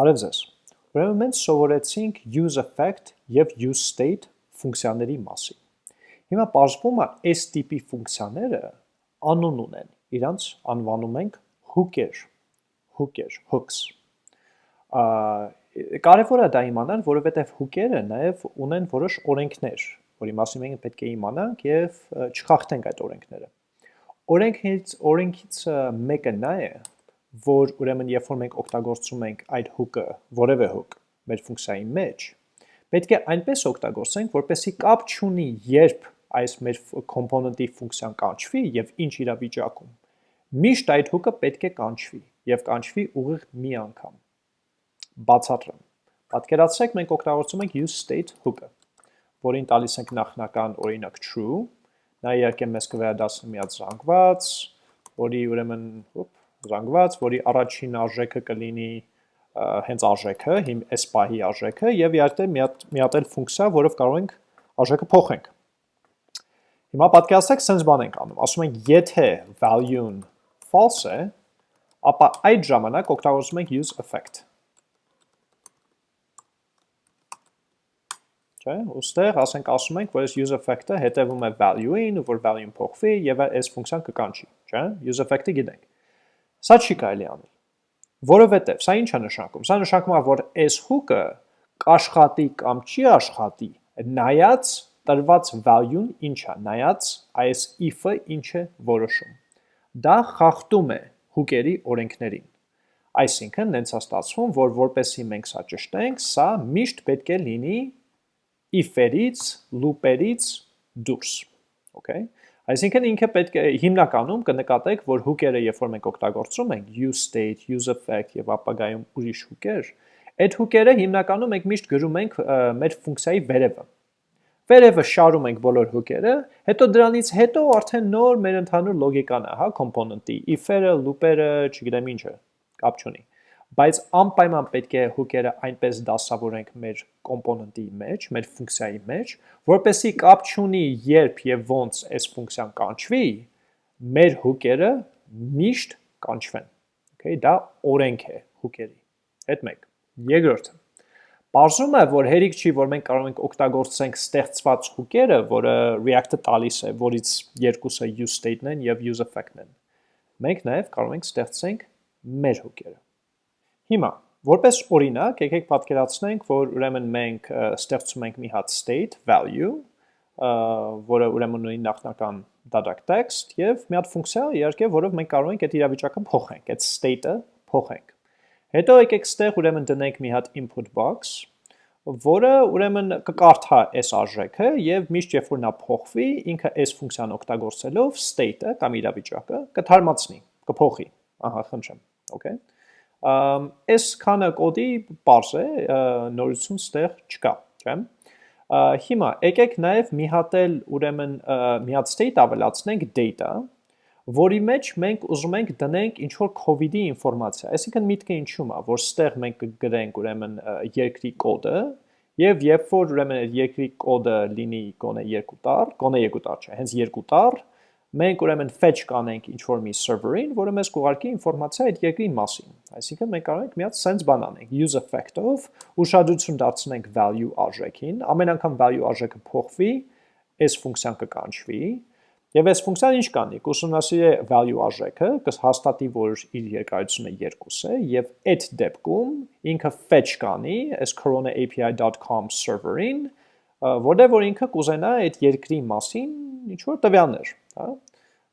Բարև ձեզ։ Ուրեմն մենք սովորեցինք use effect եւ use state ֆունկցիաների մասին։ Հիմա բարձվում է այս տիպի ֆունկցիաները անուն ունեն։ Իրանց անվանում ենք hook-եր, hook-եր, hooks։ Կարևոր է դա իմանալ, որովհետև hook-երը նաև ունեն որոշ օրենքներ, որի մասին մենք պետք է իմանանք եւ չխախտենք այդ օրենքները։ Օրենքից օրենքից մեկը նա է, որ ուրեմն երբ որ մենք օգտագործում ենք այդ hook-ը, որևէ hook մեր ֆունկցիայի մեջ, պետք է այնպես օգտագործենք, որպեսզի կապ չունի, երբ այս մեր component-ի ֆունկցիան կանչվի եւ ինչ իրավիճակում։ Միշտ այդ hook-ը պետք է կանչվի եւ կանչվի ուղիղ մի անգամ։ Բացատրեմ։ Պատկերացրեք մենք օգտագործում ենք use state hook-ը, որին տալիս ենք նախնական օրինակ true, նա իհարկե մեզ կվերադասի մի հատ զանգված, որի ուրեմն, ոպ, զանգված, որի առաջին արժեքը կլինի հենց արժեքը, հիմ այս պահի արժեքը եւ իհարկե մի հատ մի հատ էլ ֆունկցիա, որով կարող ենք արժեքը փոխենք։ Հիմա պատկերացրեք sense բան ենք անում։ Ասում ենք եթե value-ն false է, ապա այդ ժամանակ օգտագործում ենք use effect։ Չէ, ուստեղ ասենք ասում ենք, որ այս use effect-ը հետևում է value-ին, որ value-ն փոխվի եւ այս ֆունկցիան կկանչի, չէ։ Use effect-ը գիտենք։ Սա չի կարելի անել։ Որովհետև սա ինչ է նշանակում։ Սա նշանակում է, որ այս hook-ը կաշխատի կամ չի աշխատի, նայած տրված value-ն ինչ է, նայած այս if-ը ինչ է որոշում։ Դա խախտում է hook-երի օրենքներին։ Այսինքն, նենց է ստացվում, որ որպեսի մենք սա ճշտենք, սա միշտ պետք է լինի if-երից, loop-երից դուրս։ Okay։ Այսինքն ինքը պետք է հիմնականում կնկատեք, որ hook-երը, երբ որ մենք օգտագործում ենք use state, use effect եւ ապագայում ուրիշ hook-եր, այդ hook-երը հիմնականում մենք միշտ գրում ենք մեր ֆունկցիայի վերևը։ Վերևը շարում ենք բոլոր hook-երը, հետո դրանից հետո արդեն նոր մեր ընդհանուր լոգիկան է, հա, component-ի, if-երը, loop-երը, չգիտեմ ինչը, կապ չունի բայց անպայման պետք է հուկերը այնպես դասավորենք մեր կոմպոնենտի մեջ, մեր ֆունկցիայի մեջ, որպեսի կապ չունի երբ եւ ոնց այս ֆունկցիան կանչվի, մեր հուկերը միշտ կանչվեն։ Okay, դա օրենք է հուկերի։ Այդ մեկ։ Երկրորդը Պարզում է, որ հերիք չի, որ մենք կարող ենք օգտագործենք ստեղծված հուկերը, որը React-ը տալիս է, որից երկուսը use state-ն են եւ use effect-ն են։ Մենք նաեւ կարող ենք ստեղծենք մեր հուկերը։ Հիմա, որպես օրինակ, եկեք պատկերացնենք, որ ուրեմն մենք ստեղծում ենք մի հատ state value, որը ուրեմն ունի նախնական դադակ text եւ մի հատ ֆունկցիա, իհարկե, որով մենք կարող ենք այդ իրավիճակը փոխենք, այդ state-ը փոխենք։ Հետո եկեք ստեղ ուրեմն դնենք մի հատ input box, որը ուրեմն կկարդա այս արժեքը եւ միշտ երբ որ նա փոխվի, ինքը այս ֆունկցիան օգտագործելով state-ը կամ իրավիճակը կթարմացնի, կփոխի։ Ահա, խնդրեմ։ Okay։ Այս քանը կոդի པարզ է, նորություն ստեղ չկա, չէ՞։ Հիմա եկեք նաև մի հատ էլ ուրեմն մի հատ state ավելացնենք data, որի մեջ մենք ուզում ենք դնենք ինչ որ COVID-ի ինֆորմացիա։ Այսինքն միտքը ինչու՞մ է, որ ստեղ մենք կգրենք ուրեմն երկրի կոդը, եւ երբ որ ուրեմն երկրի կոդը լինի գոնե 2 տառ, գոնե 2 տառ չէ, հենց 2 տառ, մենք ուրեմն fetch կանենք ինչ-որ մի server-ին, որը մեզ կուղարկի ինֆորմացիա այդ երկրի մասին։ Այսինքն մենք կարող ենք մի հատ sense բան անենք, use effect-ով, ուշադրություն դարձնենք value արժեքին, ամեն անգամ value արժեքը փոխվի, այս ֆունկցիան կկանչվի, Եվ այս ֆունկցիան ինչ կանի, կուսումնասիրի value արժեքը, կհաստատի, որ իր երկարությունը 2 է, եւ այդ դեպքում ինքը fetch կանի այս corona-api.com server-ին, որտեղ որ ինքը կուզենա այդ երկրի մասին ինչ որ տվյալներ հա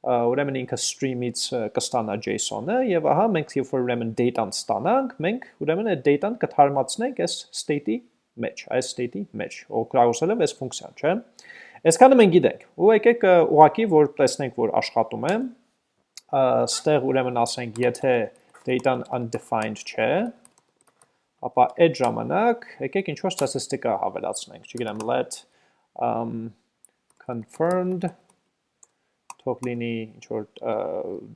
ուրեմն ինքը stream-ից կստանա JSON-ը եւ ահա մենք երբ որ ուրեմն data-ն ստանանք, մենք ուրեմն այդ data-ն կթարմացնենք այս state-ի մեջ, այս state-ի մեջ, օգտագործելով այս ֆունկցիան, չէ՞։ Այսքանը մենք գիտենք։ Ու եկեք ուղակի որ տեսնենք, որ աշխատում է, ստեղ ուրեմն ասենք, եթե data-ն undefined չէ, ապա այդ ժամանակ եկեք ինչ որ ստատիստիկա հավելացնենք, չգիտեմ, let um confirmed թող լինի ինչ որ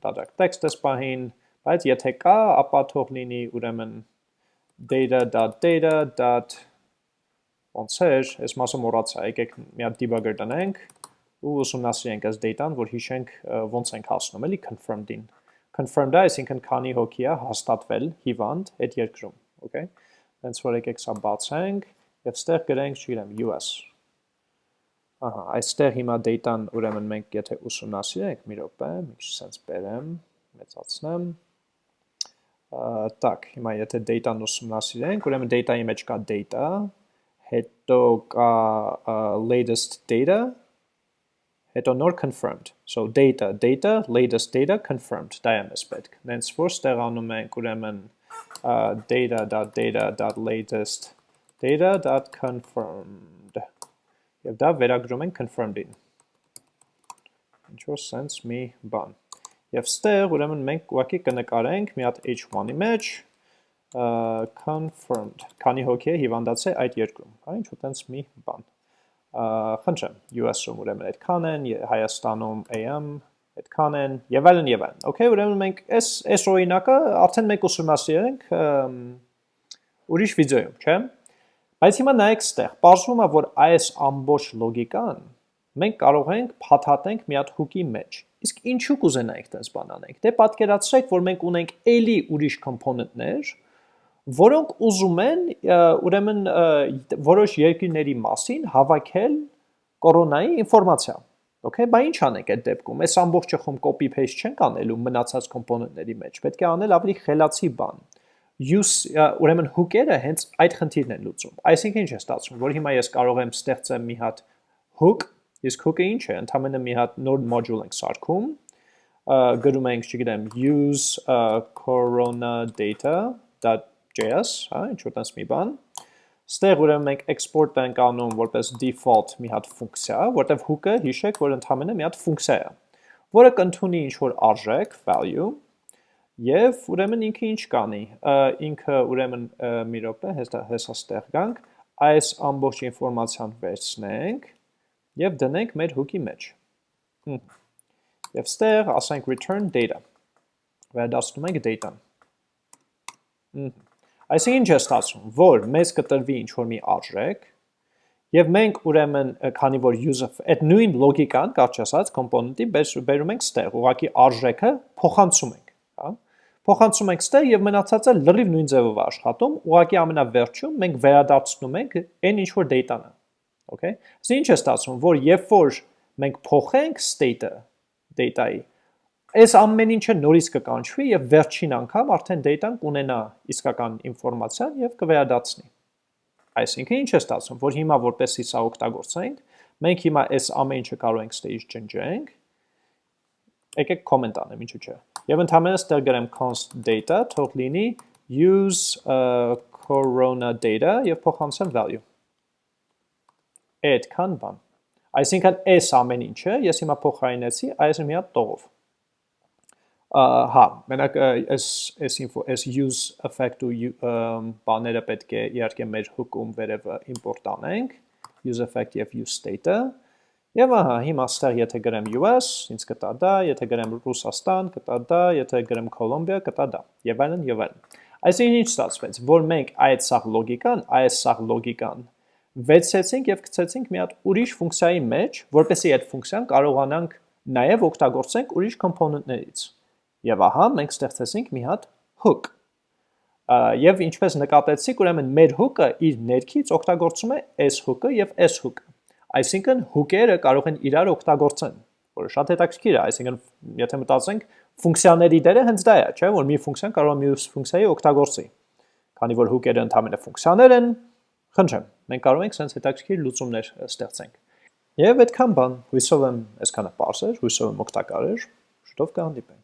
դադակ տեքստ էս պահին, բայց եթե կա, ապա թող լինի ուրեմն data.data. ոնց էր, այս մասը մոռացա, եկեք մի հատ debugger տնենք ու ուսումնասիրենք այս data-ն, որ հիշենք ոնց ենք հասնում, էլի confirmed-ին։ Confirmed-ը, այսինքն քանի հոգի է հաստատվել հիվանդ այդ երկրում, okay։ Հենց որ եկեք սա բացենք եւ ստեղ գրենք, չգիտեմ, US։ Ահա, այստեղ հիմա data-ն ուրեմն մենք եթե ուսումնասիրենք, մի րոպե, մի քիչ sense բերեմ, մեծացնեմ։ Так, հիմա եթե data-ն ուսումնասիրենք, ուրեմն data-ի մեջ կա data, հետո կա latest data, հետո նոր confirmed։ So data, data, latest data, confirmed, դա է մեզ պետք։ Նենց որ ստեղանում ենք ուրեմն uh, data.data.latest data.confirmed եւ դա վերագրում ենք confirmed-ին ինչ որ sense մի բան եւ ստեղ ուրեմն մենք ուղղակի կնկարենք մի հատ h1-ի մեջ confirmed քանի հոգի է հիվանդացել այդ երկրում հա ինչ որ տենց մի բան խնդրեմ US-ում ուրեմն այդքան են Հայաստանում AM այդքան են եւ այլն եւ այլն։ Okay, ուրեմն մենք այս այս օրինակը արդեն մենք ուսումնասիրել ենք ուրիշ վիդեոյում, չէ՞։ Բայց հիմա նայեք ստեղ, բարձվում է որ այս ամբողջ լոգիկան մենք կարող ենք փաթաթենք մի հատ հուկի մեջ։ Իսկ ինչու կուզենայինք դες բան անենք։ Դե պատկերացրեք, որ մենք ունենք էլի ուրիշ կոմպոնենտներ, որոնք ուզում են ուրեմն որոշ երկրների մասին հավաքել կորոնայի ինֆորմացիա Okay, բա ինչ անենք այդ դեպքում։ Այս ամբողջը խոմ copy paste չենք անելու մնացած կոմպոնենտների մեջ։ Պետք է անել ավելի խելացի բան։ Use ուրեմն hook-երը հենց այդ խնդիրն են լուծում։ Այսինքն ինչ է ստացվում, որ հիմա ես կարող եմ ստեղծեմ մի հատ hook, իսկ hook-ը ինչ է, ընդհանրապես մի հատ նոր module ենք սարքում, գրում ենք, չգիտեմ, use corona data.js, հա, ինչ որ տես մի բան, Ստեղ ուրեմն մենք export ենք անում որպես default մի հատ ֆունկցիա, որտեղ hook-ը հիշեք, որ ընդհանրապես մի հատ ֆունկցիա է, որը կընդունի ինչ-որ արժեք, value, եւ ուրեմն ինքը ինչ կանի։ Ինքը ուրեմն մի րոպե, հեսա ստեղ գանք, այս ամբողջ ինֆորմացիան վերցնենք եւ դնենք մեր hook-ի մեջ։ Եվ ստեղ ասենք return data։ Վերադասնում ենք data-ն։ Այսինքն ինչ է ստացվում, որ մեզ կտրվի ինչ-որ մի արժեք, եւ մենք ուրեմն, քանի որ user այդ նույն լոգիկան, կարճ ասած, կոմպոնենտի բերում ենք ստեղ, ուղղակի արժեքը փոխանցում ենք, հա? Փոխանցում ենք ստեղ եւ մնացածը լրիվ նույն ձևով աշխատում, ուղղակի ամենավերջում մենք վերադարձնում ենք այն ինչ որ data-ն Okay? Իսկ ինչ է ստացվում, որ երբ որ մենք փոխենք state-ը data-ի, այս ամեն ինչը նորից կկանչվի եւ վերջին անգամ արդեն data-ն կունենա իսկական ինֆորմացիան եւ կվերադառնի։ Այսինքն ինչ է ստացվում, որ հիմա որպեսի սա օգտագործենք, մենք հիմա այս ամեն ինչը կարող ենք stage ջնջենք։ Եկեք comment անեմ, ինչու՞ չէ։ Եվ ընդհանրապես ստեղ գրեմ const data, թող լինի use uh, corona data եւ փոխանցեմ value։ Այդքան բան։ Այսինքն այս ամեն ինչը ես հիմա փոխարինեցի այս մի հատ տողով հա, մենակ այս այս info այս use effect ու բաները պետք է իհարկե մեր hook-ում վերևը import անենք, use effect եւ use state-ը։ Եվ ահա, հիմա ստեղ եթե գրեմ US, ինձ կտա դա, եթե գրեմ Ռուսաստան, կտա դա, եթե գրեմ Կոլոմբիա, կտա դա, եւ այլն եւ այլն։ Այսինքն ինչ ստացվեց, որ մենք այդ սաղ լոգիկան, այս սաղ լոգիկան վեցեցինք եւ գցեցինք մի հատ ուրիշ ֆունկցիայի մեջ, որպեսզի այդ ֆունկցիան կարողանանք նաեւ օգտագործենք ուրիշ կոմպոնենտներից։ Եվ ահա մենք ստեղծեցինք մի հատ hook։ Եվ ինչպես նկատեցիք, ուրեմն մեր hook-ը իր ներքից օգտագործում է s hook-ը եւ s hook-ը։ Այսինքն hook-երը կարող են իրար օգտագործեն, որը շատ հետաքրքիր է, այսինքն եթե մտածենք, ֆունկցիաների դերը հենց դա է, չէ՞, որ մի ֆունկցիան կարող է մյուս ֆունկցիայի օգտագործի։ Քանի որ hook-երը ընդհանրապես ֆունկցիաներ են, խնդրեմ, մենք կարող ենք sense հետաքրքիր լուծումներ ստեղծենք։ Եվ այդքան բան, հույսով եմ այսքանը པարզ էր, հույսով եմ օգտակար էր, շուտով կհանդիպենք։